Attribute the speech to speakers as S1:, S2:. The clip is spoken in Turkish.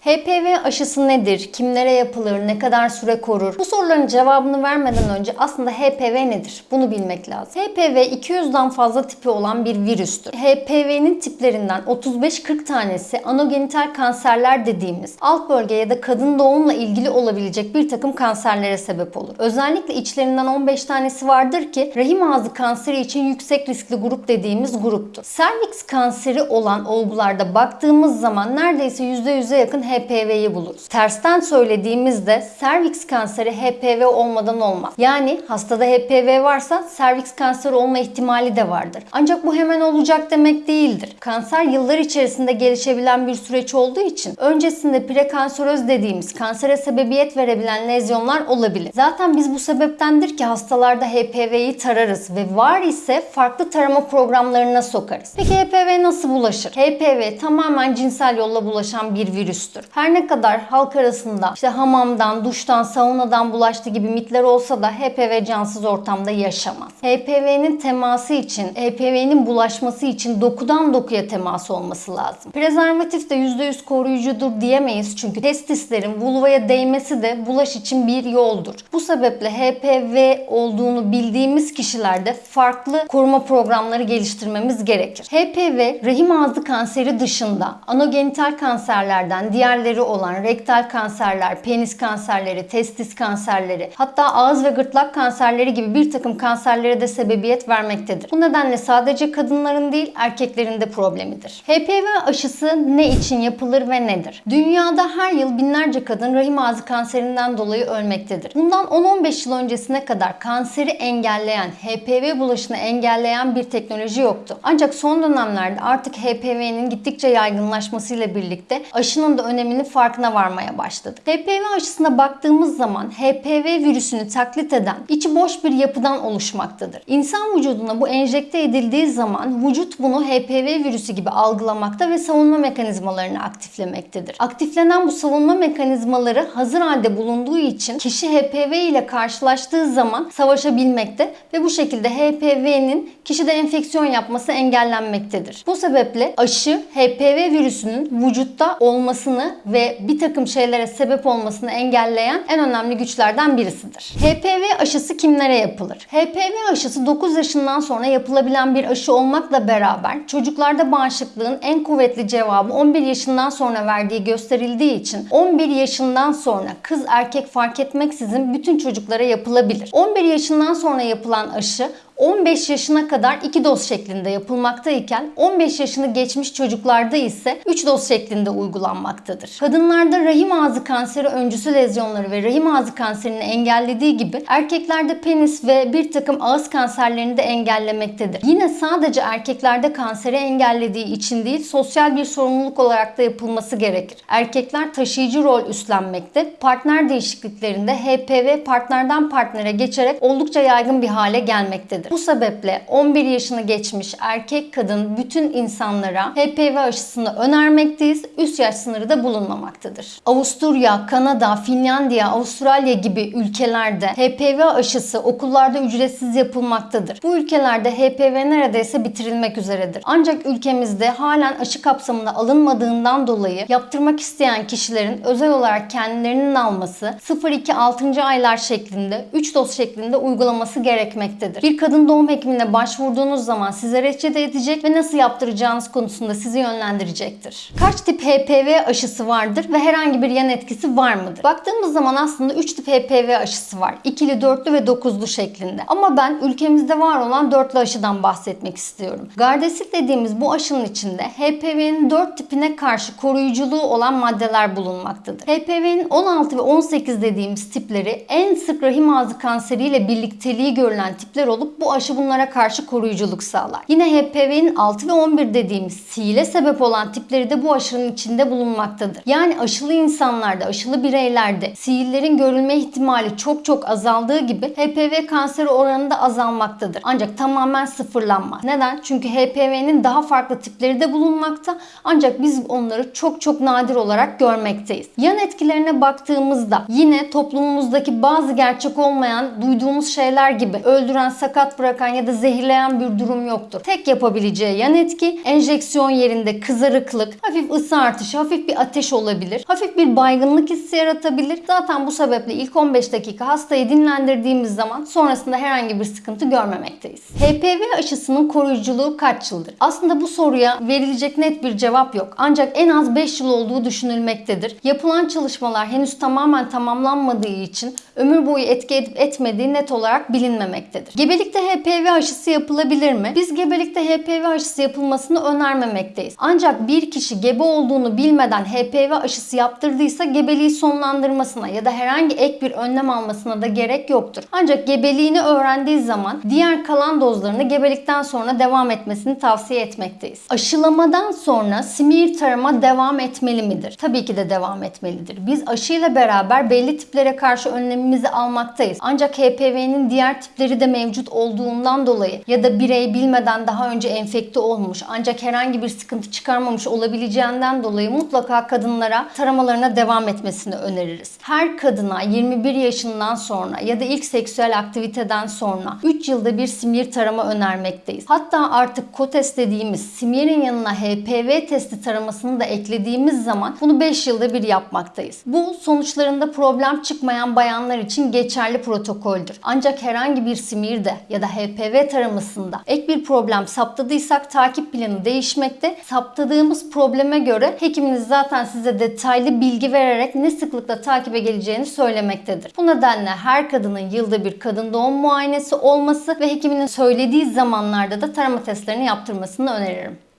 S1: HPV aşısı nedir? Kimlere yapılır? Ne kadar süre korur? Bu soruların cevabını vermeden önce aslında HPV nedir? Bunu bilmek lazım. HPV 200'den fazla tipi olan bir virüstür. HPV'nin tiplerinden 35-40 tanesi anogenital kanserler dediğimiz alt bölge ya da kadın doğumla ilgili olabilecek bir takım kanserlere sebep olur. Özellikle içlerinden 15 tanesi vardır ki rahim ağzı kanseri için yüksek riskli grup dediğimiz gruptur. Serviks kanseri olan olgularda baktığımız zaman neredeyse %100'e yakın HPV'yi buluruz. Tersten söylediğimizde serviks kanseri HPV olmadan olmaz. Yani hastada HPV varsa serviks kanseri olma ihtimali de vardır. Ancak bu hemen olacak demek değildir. Kanser yıllar içerisinde gelişebilen bir süreç olduğu için öncesinde prekanseröz dediğimiz kansere sebebiyet verebilen lezyonlar olabilir. Zaten biz bu sebeptendir ki hastalarda HPV'yi tararız ve var ise farklı tarama programlarına sokarız. Peki HPV nasıl bulaşır? HPV tamamen cinsel yolla bulaşan bir virüstür. Her ne kadar halk arasında işte hamamdan, duştan, saunadan bulaştı gibi mitler olsa da HPV cansız ortamda yaşamaz. HPV'nin teması için, HPV'nin bulaşması için dokudan dokuya temas olması lazım. Prezervatif de %100 koruyucudur diyemeyiz çünkü testislerin vulvaya değmesi de bulaş için bir yoldur. Bu sebeple HPV olduğunu bildiğimiz kişilerde farklı koruma programları geliştirmemiz gerekir. HPV rahim ağzı kanseri dışında anogenital kanserlerden diğerleri olan rektal kanserler, penis kanserleri, testis kanserleri, hatta ağız ve gırtlak kanserleri gibi bir takım kanserlere de sebebiyet vermektedir. Bu nedenle sadece kadınların değil erkeklerin de problemidir. HPV aşısı ne için yapılır ve nedir? Dünyada her yıl binlerce kadın rahim ağzı kanserinden dolayı ölmektedir. Bundan 10-15 yıl öncesine kadar kanseri engelleyen, HPV bulaşını engelleyen bir teknoloji yoktu. Ancak son dönemlerde artık HPV'nin gittikçe yaygınlaşmasıyla birlikte aşının da öneminin farkına varmaya başladık. HPV aşısına baktığımız zaman HPV virüsünü taklit eden içi boş bir yapıdan oluşmaktadır. İnsan vücuduna bu enjekte edildiği zaman vücut bunu HPV virüsü gibi algılamakta ve savunma mekanizmalarını aktiflemektedir. Aktiflenen bu savunma mekanizmaları hazır halde bulunduğu için kişi HPV ile karşılaştığı zaman savaşabilmekte ve bu şekilde HPV'nin kişide enfeksiyon yapması engellenmektedir. Bu sebeple aşı HPV virüsünün vücutta olmasını ve bir takım şeylere sebep olmasını engelleyen en önemli güçlerden birisidir. HPV aşısı kimlere yapılır? HPV aşısı 9 yaşından sonra yapılabilen bir aşı olmakla beraber çocuklarda bağışıklığın en kuvvetli cevabı 11 yaşından sonra verdiği gösterildiği için 11 yaşından sonra kız erkek fark etmeksizin bütün çocuklara yapılabilir. 11 yaşından sonra yapılan aşı 15 yaşına kadar 2 doz şeklinde yapılmaktayken 15 yaşını geçmiş çocuklarda ise 3 doz şeklinde uygulanmaktadır. Kadınlarda rahim ağzı kanseri öncüsü lezyonları ve rahim ağzı kanserini engellediği gibi erkeklerde penis ve bir takım ağız kanserlerini de engellemektedir. Yine sadece erkeklerde kanseri engellediği için değil sosyal bir sorumluluk olarak da yapılması gerekir. Erkekler taşıyıcı rol üstlenmekte. Partner değişikliklerinde HPV partnerden partnere geçerek oldukça yaygın bir hale gelmektedir. Bu sebeple 11 yaşını geçmiş erkek kadın bütün insanlara HPV aşısını önermekteyiz. Üst yaş sınırı da bulunmamaktadır. Avusturya, Kanada, Finlandiya, Avustralya gibi ülkelerde HPV aşısı okullarda ücretsiz yapılmaktadır. Bu ülkelerde HPV neredeyse bitirilmek üzeredir. Ancak ülkemizde halen aşı kapsamına alınmadığından dolayı yaptırmak isteyen kişilerin özel olarak kendilerinin alması 0-2 6. aylar şeklinde 3 doz şeklinde uygulaması gerekmektedir. Bir kadın doğum hekimine başvurduğunuz zaman size reçete edecek ve nasıl yaptıracağınız konusunda sizi yönlendirecektir. Kaç tip HPV aşısı vardır ve herhangi bir yan etkisi var mıdır? Baktığımız zaman aslında 3 tip HPV aşısı var. İkili, dörtlü ve dokuzlu şeklinde. Ama ben ülkemizde var olan dörtlü aşıdan bahsetmek istiyorum. Gardasil dediğimiz bu aşının içinde HPV'nin 4 tipine karşı koruyuculuğu olan maddeler bulunmaktadır. HPV'nin 16 ve 18 dediğimiz tipleri en sık rahim ağzı kanseriyle birlikteliği görülen tipler olup bu aşı bunlara karşı koruyuculuk sağlar. Yine HPV'nin 6 ve 11 dediğimiz sihile sebep olan tipleri de bu aşının içinde bulunmaktadır. Yani aşılı insanlarda, aşılı bireylerde sihillerin görülme ihtimali çok çok azaldığı gibi HPV kanseri oranı da azalmaktadır. Ancak tamamen sıfırlanmaz. Neden? Çünkü HPV'nin daha farklı tipleri de bulunmakta. Ancak biz onları çok çok nadir olarak görmekteyiz. Yan etkilerine baktığımızda yine toplumumuzdaki bazı gerçek olmayan duyduğumuz şeyler gibi öldüren sakat berbat bırakan ya da zehirleyen bir durum yoktur. Tek yapabileceği yan etki enjeksiyon yerinde kızarıklık, hafif ısı artışı, hafif bir ateş olabilir. Hafif bir baygınlık hissi yaratabilir. Zaten bu sebeple ilk 15 dakika hastayı dinlendirdiğimiz zaman sonrasında herhangi bir sıkıntı görmemekteyiz. HPV aşısının koruyuculuğu kaç yıldır? Aslında bu soruya verilecek net bir cevap yok. Ancak en az 5 yıl olduğu düşünülmektedir. Yapılan çalışmalar henüz tamamen tamamlanmadığı için ömür boyu etki edip etmediği net olarak bilinmemektedir. Gebelikte HPV aşısı yapılabilir mi? Biz gebelikte HPV aşısı yapılmasını önermemekteyiz. Ancak bir kişi gebe olduğunu bilmeden HPV aşısı yaptırdıysa gebeliği sonlandırmasına ya da herhangi ek bir önlem almasına da gerek yoktur. Ancak gebeliğini öğrendiği zaman diğer kalan dozlarını gebelikten sonra devam etmesini tavsiye etmekteyiz. Aşılamadan sonra simir tarama devam etmeli midir? Tabii ki de devam etmelidir. Biz aşıyla beraber belli tiplere karşı önlemimizi almaktayız. Ancak HPV'nin diğer tipleri de mevcut olduğundan dolayı ya da birey bilmeden daha önce enfekte olmuş ancak herhangi bir sıkıntı çıkarmamış olabileceğinden dolayı mutlaka kadınlara taramalarına devam etmesini öneririz. Her kadına 21 yaşından sonra ya da ilk seksüel aktiviteden sonra 3 yılda bir simir tarama önermekteyiz. Hatta artık KOTES dediğimiz simirin yanına HPV testi taramasını da eklediğimiz zaman bunu 5 yılda bir yapmaktayız. Bu sonuçlarında problem çıkmayan bayanlar için geçerli protokoldür. Ancak herhangi bir simirde da HPV taramasında ek bir problem saptadıysak takip planı değişmekte. Saptadığımız probleme göre hekiminiz zaten size detaylı bilgi vererek ne sıklıkla takibe geleceğini söylemektedir. Bu nedenle her kadının yılda bir kadın doğum muayenesi olması ve hekiminin söylediği zamanlarda da tarama testlerini yaptırmasını öneririm.